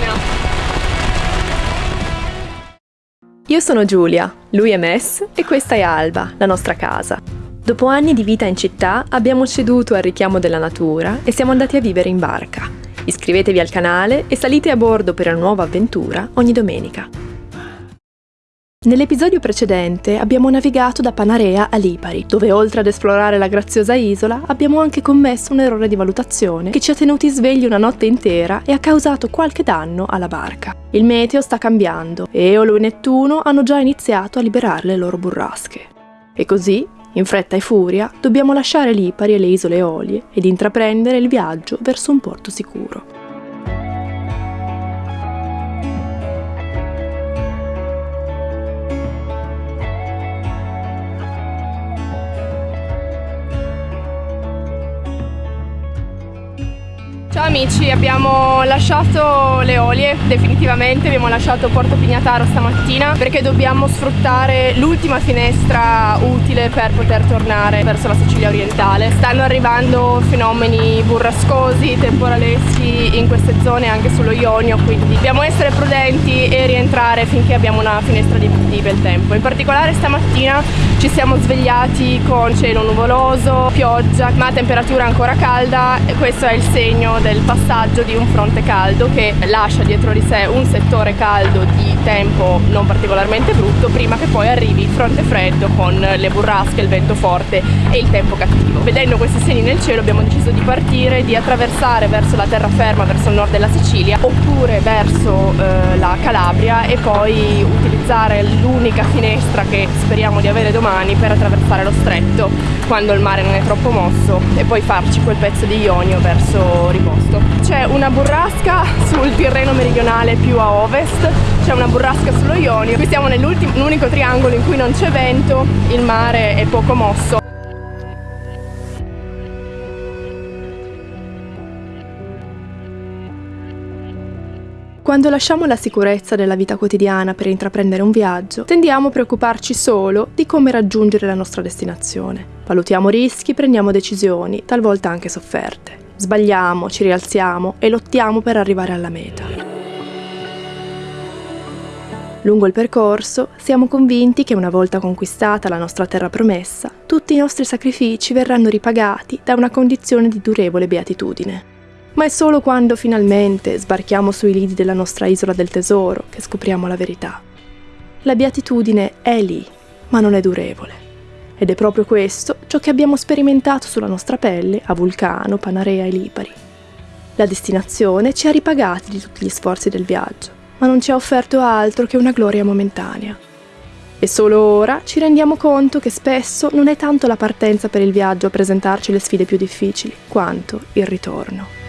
mattina. Io sono Giulia, lui è Mess e questa è Alba, la nostra casa. Dopo anni di vita in città abbiamo ceduto al richiamo della natura e siamo andati a vivere in barca. Iscrivetevi al canale e salite a bordo per una nuova avventura ogni domenica. Nell'episodio precedente abbiamo navigato da Panarea a Lipari, dove oltre ad esplorare la graziosa isola abbiamo anche commesso un errore di valutazione che ci ha tenuti svegli una notte intera e ha causato qualche danno alla barca. Il meteo sta cambiando e Eolo e Nettuno hanno già iniziato a liberare le loro burrasche. E così, in fretta e furia, dobbiamo lasciare Lipari e le isole Eolie ed intraprendere il viaggio verso un porto sicuro. Ciao amici, abbiamo lasciato le olie definitivamente, abbiamo lasciato Porto Pignataro stamattina perché dobbiamo sfruttare l'ultima finestra utile per poter tornare verso la Sicilia orientale. Stanno arrivando fenomeni burrascosi, temporaleschi in queste zone anche sullo Ionio, quindi dobbiamo essere prudenti e rientrare finché abbiamo una finestra di, di bel tempo. In particolare stamattina ci siamo svegliati con cielo nuvoloso, pioggia, ma temperatura ancora calda questo è il segno del passaggio di un fronte caldo che lascia dietro di sé un settore caldo di tempo non particolarmente brutto prima che poi arrivi il fronte freddo con le burrasche, il vento forte e il tempo cattivo. Vedendo questi segni nel cielo abbiamo deciso di partire, di attraversare verso la terraferma, verso il nord della Sicilia oppure verso eh, la Calabria e poi utilizzare l'unica finestra che speriamo di avere domani per attraversare lo stretto quando il mare non è troppo mosso e poi farci quel pezzo di Ionio verso Riposo posto. C'è una burrasca sul Tirreno meridionale più a ovest, c'è una burrasca sullo Ionio. Qui siamo nell'unico triangolo in cui non c'è vento, il mare è poco mosso. Quando lasciamo la sicurezza della vita quotidiana per intraprendere un viaggio, tendiamo a preoccuparci solo di come raggiungere la nostra destinazione. Valutiamo rischi, prendiamo decisioni, talvolta anche sofferte. Sbagliamo, ci rialziamo e lottiamo per arrivare alla meta. Lungo il percorso siamo convinti che una volta conquistata la nostra terra promessa, tutti i nostri sacrifici verranno ripagati da una condizione di durevole beatitudine. Ma è solo quando finalmente sbarchiamo sui lidi della nostra isola del tesoro che scopriamo la verità. La beatitudine è lì, ma non è durevole. Ed è proprio questo ciò che abbiamo sperimentato sulla nostra pelle a Vulcano, Panarea e Lipari. La destinazione ci ha ripagati di tutti gli sforzi del viaggio, ma non ci ha offerto altro che una gloria momentanea. E solo ora ci rendiamo conto che spesso non è tanto la partenza per il viaggio a presentarci le sfide più difficili, quanto il ritorno.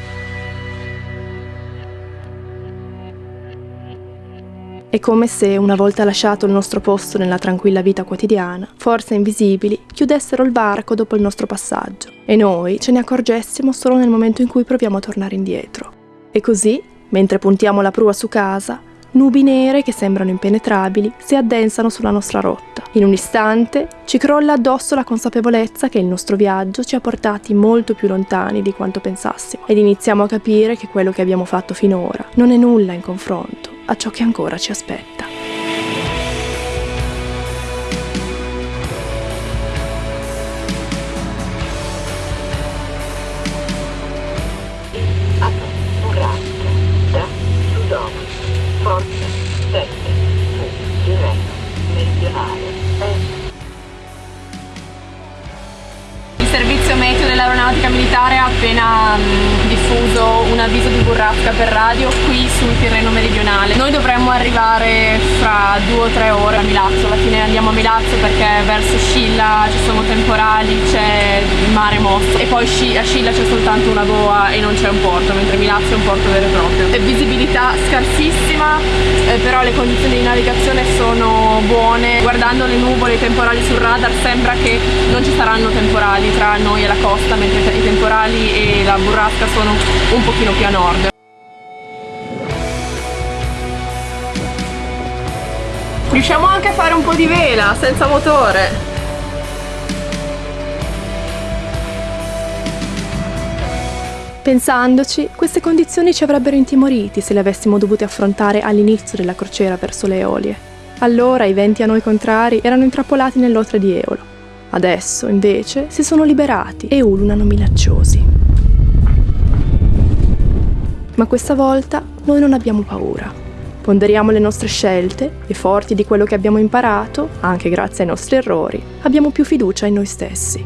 È come se, una volta lasciato il nostro posto nella tranquilla vita quotidiana, forze invisibili chiudessero il varco dopo il nostro passaggio e noi ce ne accorgessimo solo nel momento in cui proviamo a tornare indietro. E così, mentre puntiamo la prua su casa, nubi nere che sembrano impenetrabili si addensano sulla nostra rotta. In un istante ci crolla addosso la consapevolezza che il nostro viaggio ci ha portati molto più lontani di quanto pensassimo ed iniziamo a capire che quello che abbiamo fatto finora non è nulla in confronto a ciò che ancora ci aspetta. dell'aeronautica militare ha appena mh, diffuso un avviso di burrasca per radio qui sul Tirreno meridionale. Noi dovremmo arrivare fra due o tre ore a Milazzo, alla fine andiamo a Milazzo perché verso Scilla ci sono temporali, c'è il mare mosso e poi a Scilla c'è soltanto una boa e non c'è un porto, mentre Milazzo è un porto vero e proprio. E visibilità scarsissima, eh, però le condizioni di navigazione sono buone. Guardando le nuvole, i temporali sul radar sembra che non ci saranno temporali tra noi e la costa mentre la burrasca sono un pochino più a nord. Riusciamo anche a fare un po' di vela senza motore. Pensandoci, queste condizioni ci avrebbero intimoriti se le avessimo dovute affrontare all'inizio della crociera verso le Eolie. Allora i venti a noi contrari erano intrappolati nell'otre di Eolo. Adesso, invece, si sono liberati e ululano minacciosi. Ma questa volta noi non abbiamo paura. Ponderiamo le nostre scelte e forti di quello che abbiamo imparato, anche grazie ai nostri errori, abbiamo più fiducia in noi stessi.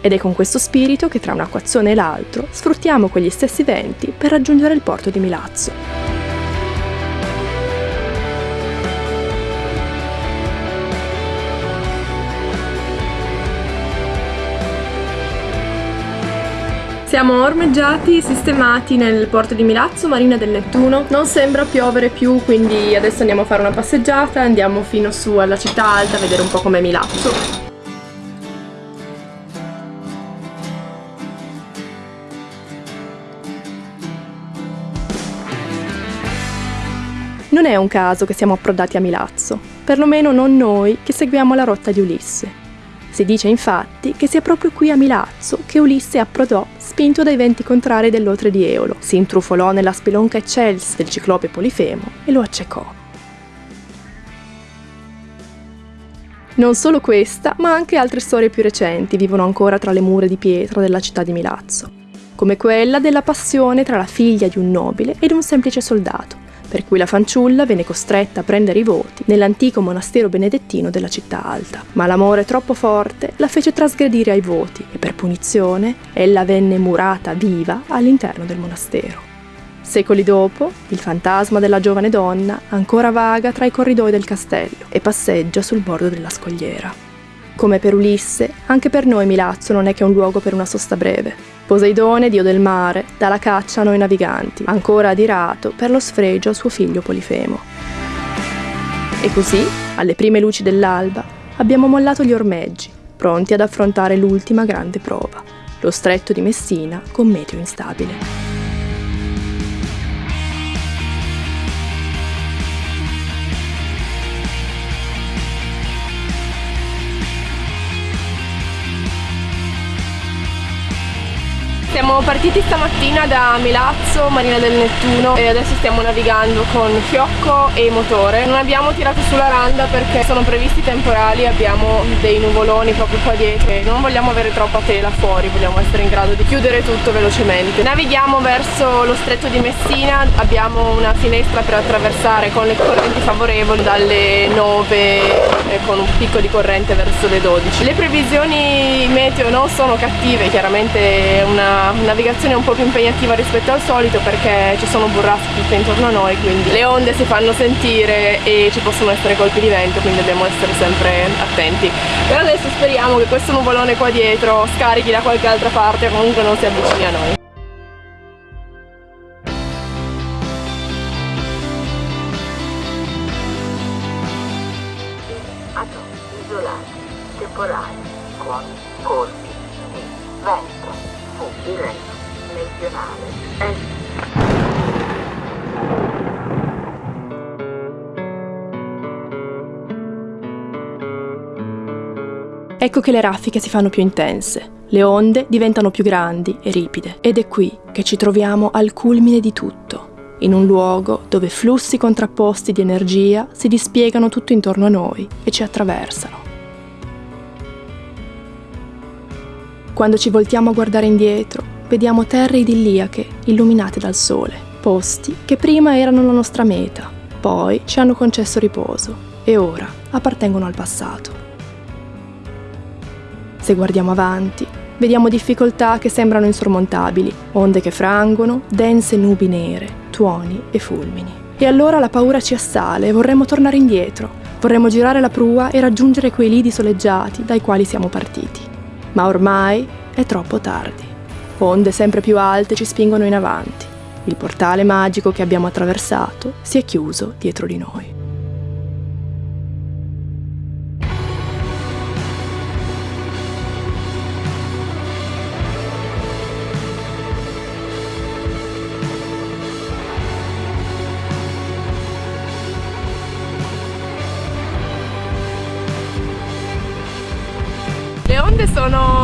Ed è con questo spirito che tra un'acquazzone e l'altro sfruttiamo quegli stessi venti per raggiungere il porto di Milazzo. Siamo ormeggiati, sistemati nel porto di Milazzo, Marina del Nettuno. Non sembra piovere più, quindi adesso andiamo a fare una passeggiata, andiamo fino su alla città alta a vedere un po' com'è Milazzo. Non è un caso che siamo approdati a Milazzo, perlomeno non noi che seguiamo la rotta di Ulisse. Si dice infatti che sia proprio qui a Milazzo che Ulisse approdò spinto dai venti contrari dell'Otre di Eolo, si intrufolò nella spelonca eccelsa del ciclope Polifemo e lo accecò. Non solo questa, ma anche altre storie più recenti vivono ancora tra le mura di pietra della città di Milazzo, come quella della passione tra la figlia di un nobile ed un semplice soldato, per cui la fanciulla venne costretta a prendere i voti nell'antico monastero benedettino della città alta. Ma l'amore troppo forte la fece trasgredire ai voti e per punizione ella venne murata viva all'interno del monastero. Secoli dopo, il fantasma della giovane donna ancora vaga tra i corridoi del castello e passeggia sul bordo della scogliera. Come per Ulisse, anche per noi Milazzo non è che un luogo per una sosta breve. Poseidone, dio del mare, dà la caccia a noi naviganti, ancora adirato per lo sfregio a suo figlio Polifemo. E così, alle prime luci dell'alba, abbiamo mollato gli ormeggi, pronti ad affrontare l'ultima grande prova, lo stretto di Messina con meteo instabile. Partiti stamattina da Milazzo, Marina del Nettuno e adesso stiamo navigando con fiocco e motore. Non abbiamo tirato sulla randa perché sono previsti temporali, abbiamo dei nuvoloni proprio qua dietro e non vogliamo avere troppa tela fuori, vogliamo essere in grado di chiudere tutto velocemente. Navighiamo verso lo stretto di Messina, abbiamo una finestra per attraversare con le correnti favorevoli dalle 9 e con un picco di corrente verso le 12. Le previsioni meteo non sono cattive, chiaramente è una navigazione un po' più impegnativa rispetto al solito perché ci sono burraschi tutte intorno a noi quindi le onde si fanno sentire e ci possono essere colpi di vento quindi dobbiamo essere sempre attenti. Per adesso speriamo che questo nuvolone qua dietro scarichi da qualche altra parte o comunque non si avvicini a noi Ecco che le raffiche si fanno più intense, le onde diventano più grandi e ripide ed è qui che ci troviamo al culmine di tutto, in un luogo dove flussi contrapposti di energia si dispiegano tutto intorno a noi e ci attraversano. Quando ci voltiamo a guardare indietro, vediamo terre idilliache illuminate dal sole, posti che prima erano la nostra meta, poi ci hanno concesso riposo e ora appartengono al passato. Se guardiamo avanti, vediamo difficoltà che sembrano insormontabili, onde che frangono, dense nubi nere, tuoni e fulmini. E allora la paura ci assale e vorremmo tornare indietro, vorremmo girare la prua e raggiungere quei lidi soleggiati dai quali siamo partiti ma ormai è troppo tardi. Onde sempre più alte ci spingono in avanti. Il portale magico che abbiamo attraversato si è chiuso dietro di noi.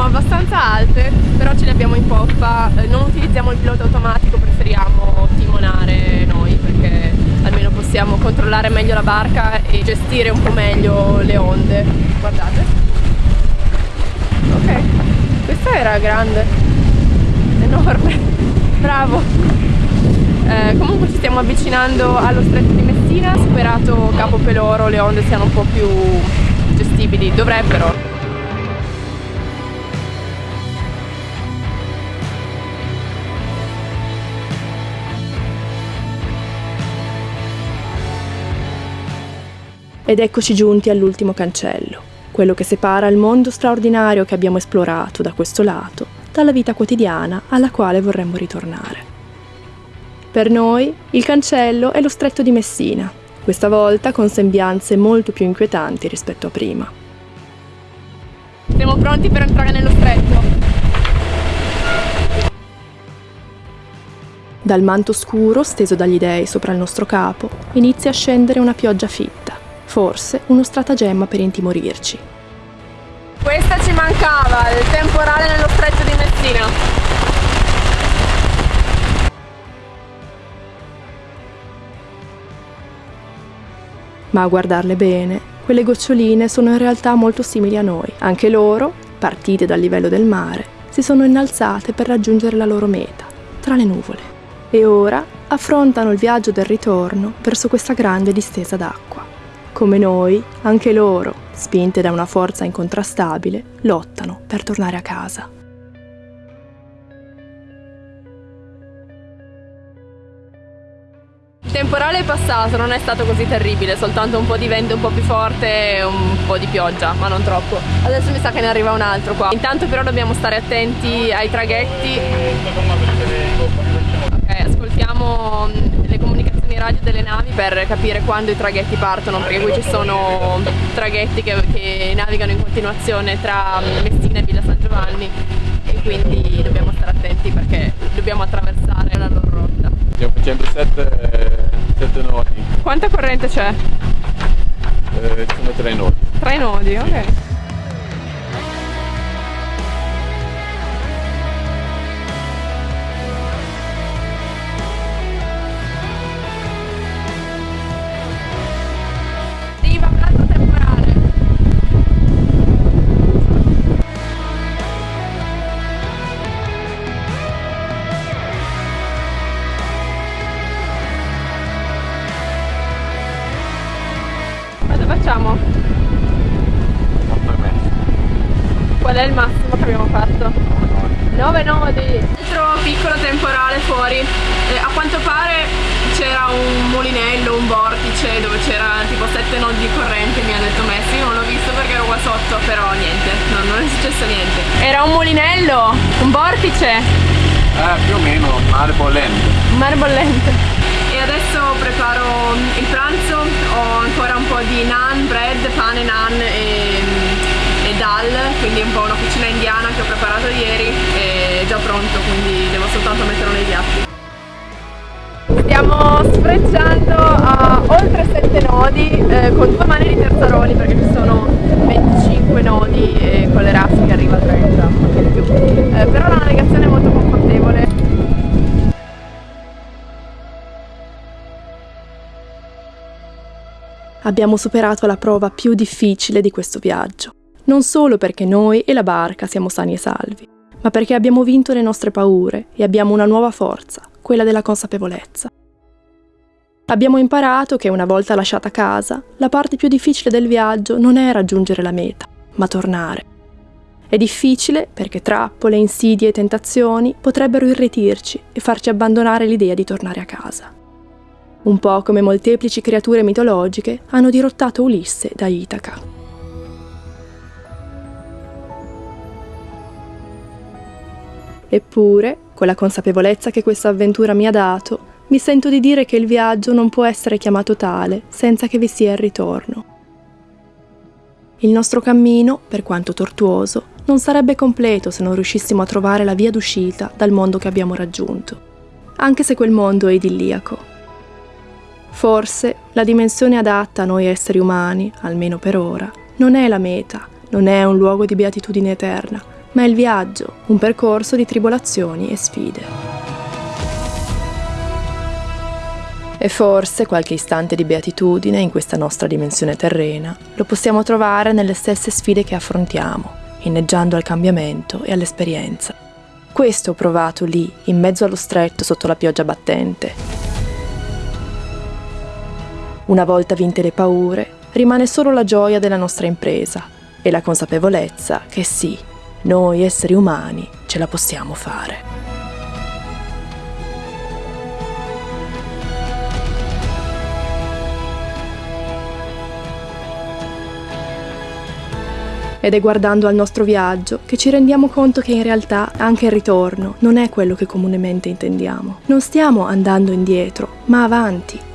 Abbastanza alte, però ce le abbiamo in poppa, eh, non utilizziamo il pilota automatico, preferiamo timonare noi perché almeno possiamo controllare meglio la barca e gestire un po' meglio le onde. Guardate. Ok, questa era grande, enorme, bravo. Eh, comunque ci stiamo avvicinando allo stretto di Messina, superato Capo Peloro le onde siano un po' più gestibili, dovrebbero. Ed eccoci giunti all'ultimo cancello, quello che separa il mondo straordinario che abbiamo esplorato da questo lato dalla vita quotidiana alla quale vorremmo ritornare. Per noi il cancello è lo stretto di Messina, questa volta con sembianze molto più inquietanti rispetto a prima. Siamo pronti per entrare nello stretto. Dal manto scuro steso dagli dei sopra il nostro capo inizia a scendere una pioggia fitta forse uno stratagemma per intimorirci. Questa ci mancava, il temporale nello stretto di Messina. Ma a guardarle bene, quelle goccioline sono in realtà molto simili a noi. Anche loro, partite dal livello del mare, si sono innalzate per raggiungere la loro meta, tra le nuvole. E ora affrontano il viaggio del ritorno verso questa grande distesa d'acqua. Come noi, anche loro, spinte da una forza incontrastabile, lottano per tornare a casa. Il temporale è passato, non è stato così terribile, soltanto un po' di vento un po' più forte e un po' di pioggia, ma non troppo. Adesso mi sa che ne arriva un altro qua. Intanto però dobbiamo stare attenti ai traghetti. Ok, ascoltiamo le comunicazioni radio delle navi per capire quando i traghetti partono, perché qui ci sono traghetti che, che navigano in continuazione tra Messina e Villa San Giovanni e quindi dobbiamo stare attenti perché dobbiamo attraversare la loro rotta. Stiamo facendo 7 nodi. Quanta corrente c'è? Eh, sono 3 nodi. 3 nodi, ok. 7 nodi di corrente Mi ha detto Messi, non l'ho visto perché ero qua sotto Però niente, no, non è successo niente. Era un mulinello, un vortice? Eh, più o meno, mare bollente Mare bollente e adesso preparo il pranzo, ho ancora un po' di naan, bread, pane, naan e, e dal, quindi un po' una cucina indiana che ho preparato ieri è già pronto, quindi devo soltanto metterlo nei piatti. Stiamo sfrecciando a abbiamo superato la prova più difficile di questo viaggio. Non solo perché noi e la barca siamo sani e salvi, ma perché abbiamo vinto le nostre paure e abbiamo una nuova forza, quella della consapevolezza. Abbiamo imparato che una volta lasciata casa, la parte più difficile del viaggio non è raggiungere la meta, ma tornare. È difficile perché trappole, insidie e tentazioni potrebbero irretirci e farci abbandonare l'idea di tornare a casa un po' come molteplici creature mitologiche hanno dirottato Ulisse da Itaca. Eppure, con la consapevolezza che questa avventura mi ha dato, mi sento di dire che il viaggio non può essere chiamato tale senza che vi sia il ritorno. Il nostro cammino, per quanto tortuoso, non sarebbe completo se non riuscissimo a trovare la via d'uscita dal mondo che abbiamo raggiunto, anche se quel mondo è idilliaco. Forse la dimensione adatta a noi esseri umani, almeno per ora, non è la meta, non è un luogo di beatitudine eterna, ma è il viaggio, un percorso di tribolazioni e sfide. E forse qualche istante di beatitudine in questa nostra dimensione terrena lo possiamo trovare nelle stesse sfide che affrontiamo, inneggiando al cambiamento e all'esperienza. Questo ho provato lì, in mezzo allo stretto sotto la pioggia battente. Una volta vinte le paure, rimane solo la gioia della nostra impresa e la consapevolezza che sì, noi esseri umani ce la possiamo fare. Ed è guardando al nostro viaggio che ci rendiamo conto che in realtà anche il ritorno non è quello che comunemente intendiamo. Non stiamo andando indietro, ma avanti.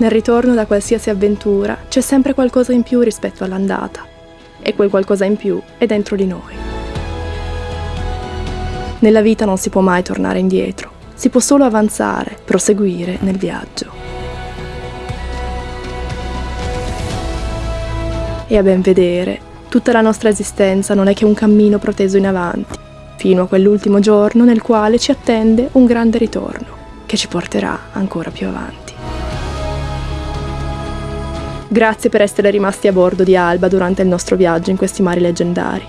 Nel ritorno da qualsiasi avventura c'è sempre qualcosa in più rispetto all'andata. E quel qualcosa in più è dentro di noi. Nella vita non si può mai tornare indietro, si può solo avanzare, proseguire nel viaggio. E a ben vedere, Tutta la nostra esistenza non è che un cammino proteso in avanti, fino a quell'ultimo giorno nel quale ci attende un grande ritorno, che ci porterà ancora più avanti. Grazie per essere rimasti a bordo di Alba durante il nostro viaggio in questi mari leggendari.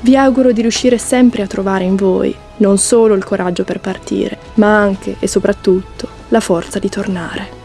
Vi auguro di riuscire sempre a trovare in voi non solo il coraggio per partire, ma anche e soprattutto la forza di tornare.